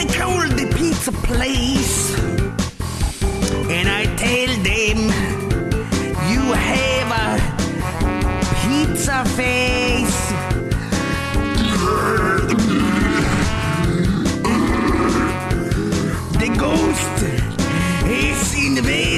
I call the pizza place and I tell them you have a pizza face. The ghost has invaded my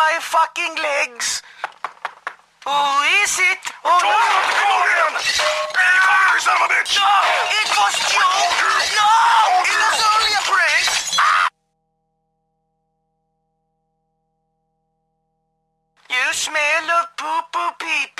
my fucking legs. Who is it? Oh, Joel, no. come on in. Hey, come here, son of a bitch! No, it was Joe! No, it was only a prank! You smell of poo-poo pee-pee.